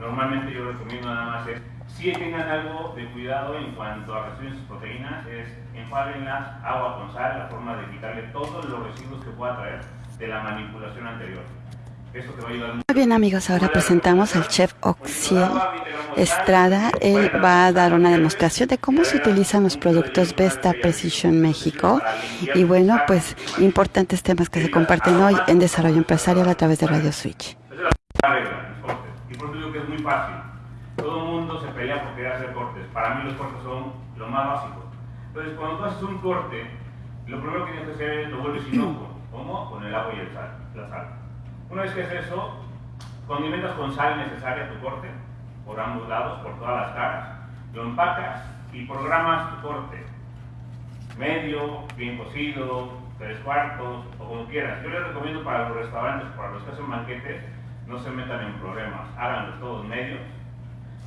normalmente yo recomiendo nada más es, si tengan algo de cuidado en cuanto a reducir sus proteínas, es enfábenlas, agua con sal, la forma de quitarle todos los residuos que pueda traer de la manipulación anterior. Eso te va a ayudar mucho. Muy bien amigos, ahora presentamos al chef Oxiel Estrada. Él va a dar una demostración de cómo se utilizan los productos Vesta Precision México. Y bueno, pues importantes temas que se comparten hoy en Desarrollo Empresarial a través de Radio Switch. Muy fácil. Todo el mundo se pelea por querer hacer cortes. Para mí los cortes son lo más básico. Entonces, cuando tú haces un corte, lo primero que tienes que hacer es lo vuelves inocuo. ¿Cómo? Con el agua y el sal, la sal. Una vez que haces eso, condimentas con sal necesaria tu corte, por ambos lados, por todas las caras. Lo empacas y programas tu corte. Medio, bien cocido, tres cuartos, o como quieras. Yo les recomiendo para los restaurantes, para los que hacen banquetes, no se metan en problemas. Háganlos todos medios.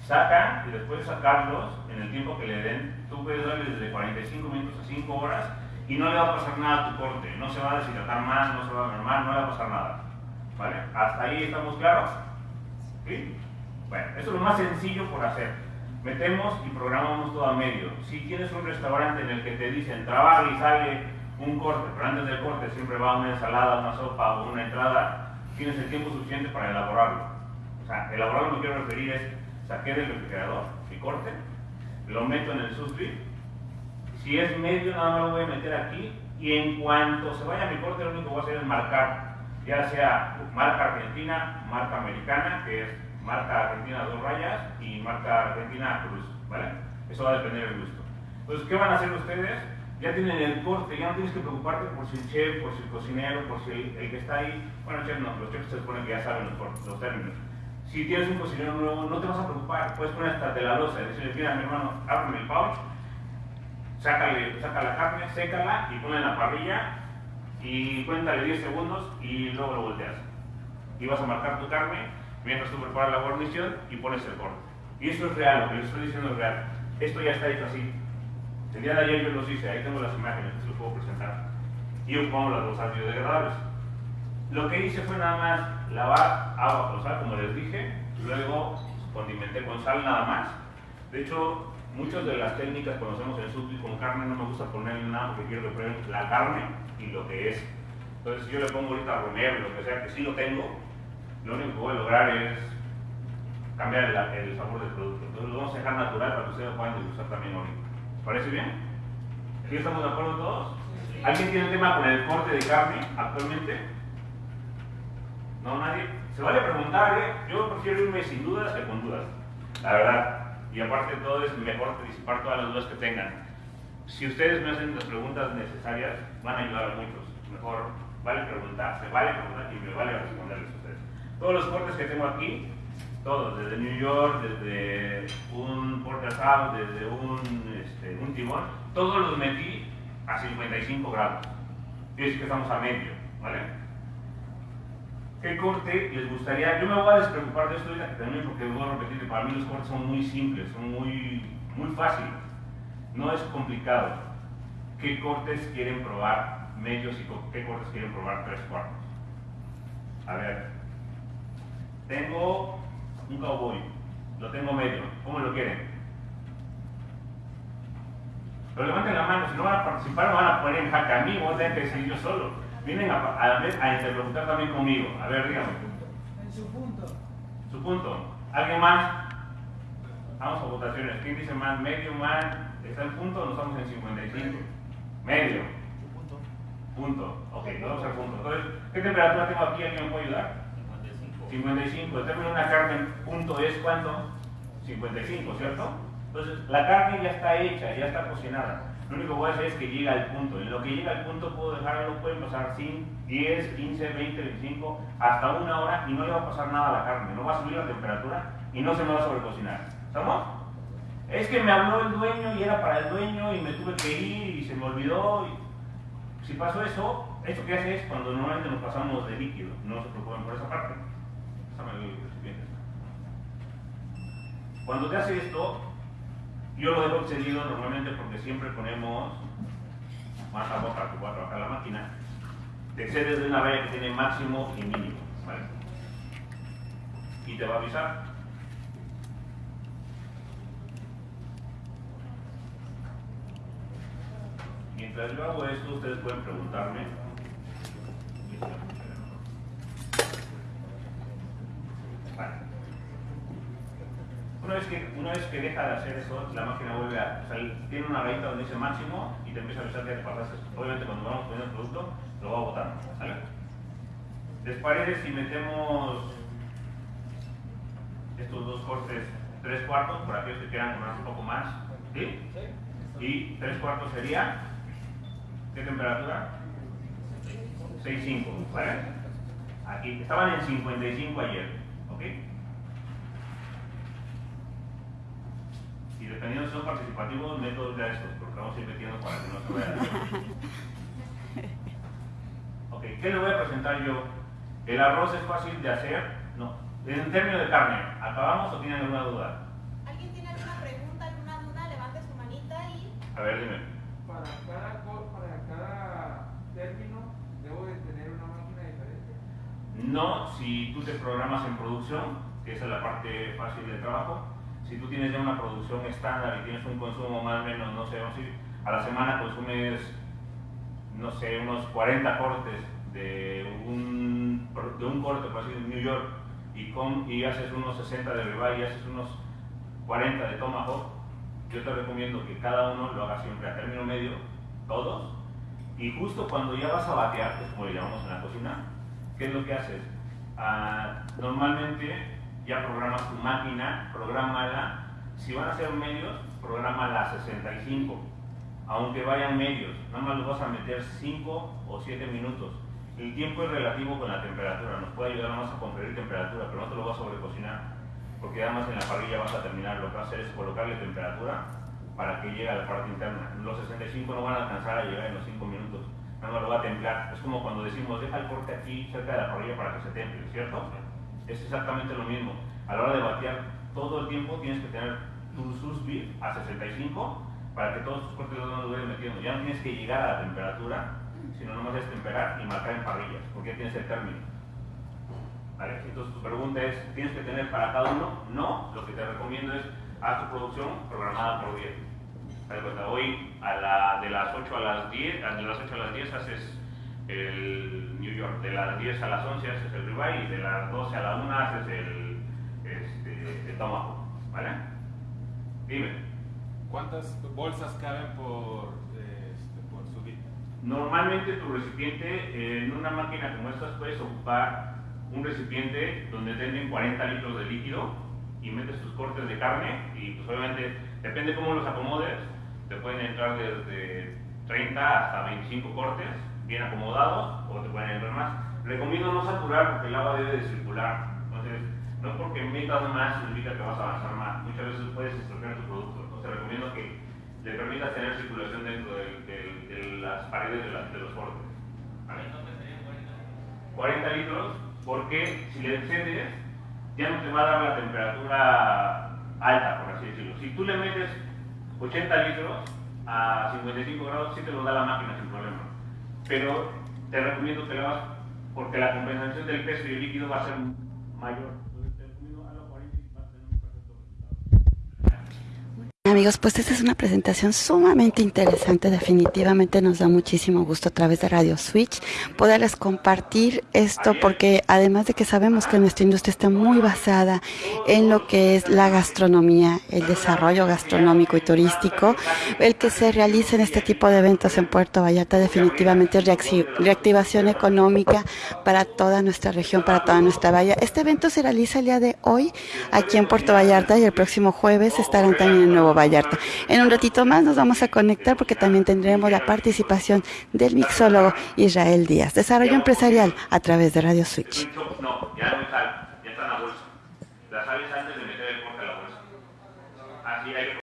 Sacan y después de sacarlos, en el tiempo que le den, tú puedes darle desde 45 minutos a 5 horas y no le va a pasar nada a tu corte. No se va a deshidratar más, no se va a mermar, no le va a pasar nada. ¿Vale? ¿Hasta ahí estamos claros? ¿Sí? Bueno, esto es lo más sencillo por hacer. Metemos y programamos todo a medio. Si tienes un restaurante en el que te dicen trabaja y sale un corte, pero antes del corte siempre va una ensalada, una sopa o una entrada, tienes el tiempo suficiente para elaborarlo. O sea, elaborarlo me quiero referir es saqué del refrigerador mi corte, lo meto en el susbit. Si es medio, nada más lo voy a meter aquí y en cuanto se vaya mi corte, lo único que voy a hacer es marcar, ya sea marca argentina, marca americana, que es marca argentina dos rayas y marca argentina cruz, ¿vale? Eso va a depender del gusto. Entonces, ¿qué van a hacer ustedes? Ya tienen el corte, ya no tienes que preocuparte por si el chef, por si el cocinero, por si el, el que está ahí. Bueno, chef no, los chefs se supone que ya saben los, los términos. Si tienes un cocinero nuevo, no te vas a preocupar, puedes poner hasta de la losa, decirle, mira, mi hermano, ábreme el pouch, sácale, saca la carne, sécala y ponla en la parrilla y cuéntale 10 segundos y luego lo volteas. Y vas a marcar tu carne mientras tú preparas la guarnición y pones el corte. Y eso es real, lo que les estoy diciendo es real. Esto ya está hecho así. El día de ayer yo los hice, ahí tengo las imágenes, se los puedo presentar. Y ocupamos las rosas biodegradables. Lo que hice fue nada más lavar agua con sal, como les dije, luego condimenté con sal nada más. De hecho, muchas de las técnicas cuando hacemos el sushi con carne no me gusta ponerle nada porque quiero que prueben la carne y lo que es. Entonces yo le pongo ahorita romero, lo que sea, que sí lo tengo, lo único que voy a lograr es cambiar el, el sabor del producto. Entonces lo vamos a dejar natural para que ustedes lo puedan degustar también ahorita. ¿Les parece bien? ¿Sí estamos de acuerdo todos? ¿Alguien tiene tema con el corte de carne actualmente? ¿No? ¿Nadie? Se vale preguntar, ¿eh? Yo prefiero irme sin dudas que con dudas. La verdad. Y aparte de todo es mejor disipar todas las dudas que tengan. Si ustedes me hacen las preguntas necesarias, van a ayudar a muchos. Mejor vale preguntar, se vale preguntar y me vale responderles a ustedes. Todos los cortes que tengo aquí, todos, desde New York, desde desde un, este, un timón, todos los metí a 55 grados. Y es que estamos a medio, ¿vale? ¿Qué corte les gustaría? Yo me voy a despreocupar de esto también porque voy a repetir que para mí los cortes son muy simples, son muy, muy fáciles. No es complicado. ¿Qué cortes quieren probar medios y qué cortes quieren probar tres cuartos? A ver, tengo un cowboy, lo tengo medio, ¿cómo lo quieren? Pero levanten la mano, si no van a participar, me van a poner en jaque a mí, voy a tener que decidir yo solo. Vienen a, a, a interlocutar también conmigo. A ver, dígame. En su punto. Su punto. ¿Alguien más? Vamos a votaciones. ¿Quién dice más? ¿Medio más? ¿Está en punto o no estamos en 55? Medio. punto. Punto. Ok, vamos al punto. Entonces, ¿qué temperatura tengo aquí? ¿Alguien me puede ayudar? 55. 55. El término de una carne en punto es cuánto? 55, ¿cierto? Entonces, la carne ya está hecha, ya está cocinada. Lo único que voy a hacer es que llegue al punto. En lo que llega al punto puedo dejarlo, pueden pasar 5, 10, 15, 20, 25, hasta una hora y no le va a pasar nada a la carne. No va a subir la temperatura y no se me va a sobrecocinar. ¿Estamos? Es que me habló el dueño y era para el dueño y me tuve que ir y se me olvidó. Si pasó eso, esto que hace es cuando normalmente nos pasamos de líquido. No se preocupen por esa parte. Cuando te hace esto, yo lo dejo excedido normalmente porque siempre ponemos más a boca que va a trabajar la máquina. Te excedes de una valla que tiene máximo y mínimo. ¿vale? Y te va a avisar. Mientras yo hago esto, ustedes pueden preguntarme Una vez, que, deja de hacer eso, la máquina vuelve a. O sea, tiene una rayita donde dice máximo y te empieza a avisar que te pasaste. Obviamente, cuando vamos poniendo el producto, lo va botando. ¿Sale? ¿Les parece si metemos estos dos cortes tres cuartos, por aquellos que quieran comer un poco más? ¿Sí? Y tres cuartos sería. ¿Qué temperatura? 6.5, ¿vale? Aquí, estaban en 55 ayer, ¿ok? Y dependiendo si son participativos, meto ya estos, porque vamos a ir metiendo para que no se vean. Ok, ¿qué le voy a presentar yo? ¿El arroz es fácil de hacer? No. En términos de carne, ¿acabamos o tienen alguna duda? ¿Alguien tiene alguna pregunta, alguna duda? Levante su manita y... A ver, dime. Para cada, para cada término, debo de tener una máquina diferente. No, si tú te programas en producción, que esa es la parte fácil del trabajo, si tú tienes ya una producción estándar y tienes un consumo más o menos, no sé, vamos a la semana consumes, no sé, unos 40 cortes de un, de un corte, por así en New York, y, con, y haces unos 60 de ribeye y haces unos 40 de tomahawk, yo te recomiendo que cada uno lo haga siempre a término medio, todos, y justo cuando ya vas a batear, que es como le llamamos en la cocina, ¿qué es lo que haces? Ah, normalmente ya programas tu máquina, prográmala. Si van a ser medios, prográmala a 65. Aunque vayan medios, nada más los vas a meter 5 o 7 minutos. El tiempo es relativo con la temperatura, nos puede ayudar más a conferir temperatura, pero no te lo vas a sobrecocinar, porque además en la parrilla vas a terminar, lo que vas a hacer es colocarle temperatura para que llegue a la parte interna. Los 65 no van a alcanzar a llegar en los 5 minutos, nada más lo va a templar. Es como cuando decimos, deja el corte aquí cerca de la parrilla para que se temple, ¿cierto? Es exactamente lo mismo. A la hora de batear, todo el tiempo tienes que tener tu sus beef a 65 para que todos tus cortes los lo vayan metiendo. Ya no tienes que llegar a la temperatura, sino nomás es temperar y marcar en parrillas, porque ya tienes el término. ¿Vale? Entonces tu pregunta es, ¿tienes que tener para cada uno? No, lo que te recomiendo es, haz tu producción programada por día. Haz de cuenta, Hoy a la, de las 8 a las 10, de las 8 a las 10 haces el New York, de las 10 a las 11 haces el ribeye y de las 12 a la 1 haces el, este, el tomahawk, ¿vale? Dime. ¿Cuántas bolsas caben por, este, por subir? Normalmente tu recipiente en una máquina como estas puedes ocupar un recipiente donde tienen 40 litros de líquido y metes tus cortes de carne y pues obviamente depende cómo los acomodes, te pueden entrar desde 30 hasta 25 cortes bien acomodados o te pueden entrar más. Recomiendo no saturar porque el agua debe de circular. Entonces, no porque metas más significa que vas a avanzar más. Muchas veces puedes estropear tu producto. Entonces, recomiendo que le permitas tener circulación dentro de, de- de las paredes de, la- de los cortes. ¿Vale? 40 litros, porque si le excedes, ya no te va a dar la temperatura alta, por así decirlo. Si tú le metes 80 litros a 55 grados, sí te lo da la máquina sin problema. Pero te recomiendo que lo hagas porque la compensación del peso y el líquido va a ser mayor. Amigos, pues esta es una presentación sumamente interesante. Definitivamente nos da muchísimo gusto a través de Radio Switch poderles compartir esto porque además de que sabemos que nuestra industria está muy basada en lo que es la gastronomía, el desarrollo gastronómico y turístico, el que se realicen este tipo de eventos en Puerto Vallarta definitivamente es reactivación económica para toda nuestra región, para toda nuestra bahía. Este evento se realiza el día de hoy aquí en Puerto Vallarta y el próximo jueves estarán también en Nuevo Vallarta. En un ratito más nos vamos a conectar porque también tendremos la participación del mixólogo Israel Díaz. Desarrollo empresarial a través de Radio Switch.